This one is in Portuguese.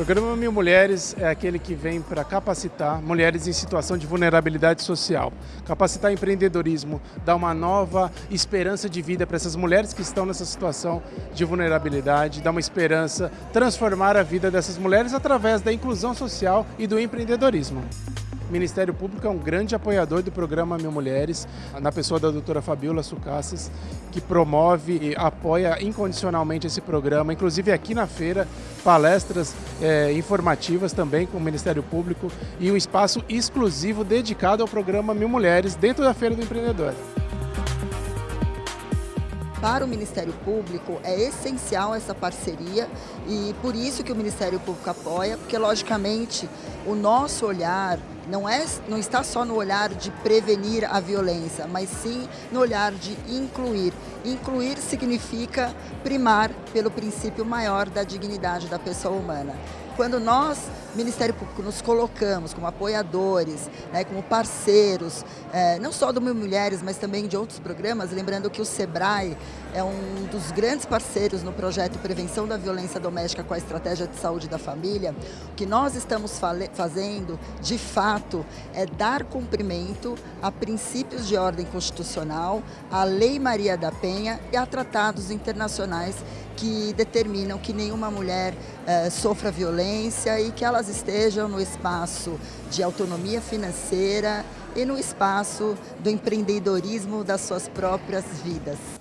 O programa Mil Mulheres é aquele que vem para capacitar mulheres em situação de vulnerabilidade social, capacitar empreendedorismo, dar uma nova esperança de vida para essas mulheres que estão nessa situação de vulnerabilidade, dar uma esperança, transformar a vida dessas mulheres através da inclusão social e do empreendedorismo. O Ministério Público é um grande apoiador do programa Mil Mulheres, na pessoa da doutora Fabiola Sucassas, que promove e apoia incondicionalmente esse programa, inclusive aqui na feira, palestras é, informativas também com o Ministério Público e um espaço exclusivo dedicado ao programa Mil Mulheres dentro da Feira do Empreendedor. Para o Ministério Público é essencial essa parceria e por isso que o Ministério Público apoia, porque logicamente o nosso olhar não, é, não está só no olhar de prevenir a violência, mas sim no olhar de incluir. Incluir significa primar pelo princípio maior da dignidade da pessoa humana. Quando nós, Ministério Público, nos colocamos como apoiadores, né, como parceiros, é, não só do Mil Mulheres, mas também de outros programas, lembrando que o SEBRAE é um dos grandes parceiros no projeto Prevenção da Violência Doméstica com a Estratégia de Saúde da Família, o que nós estamos fazendo, de fato, é dar cumprimento a princípios de ordem constitucional, à Lei Maria da Penha e a tratados internacionais que determinam que nenhuma mulher eh, sofra violência e que elas estejam no espaço de autonomia financeira e no espaço do empreendedorismo das suas próprias vidas.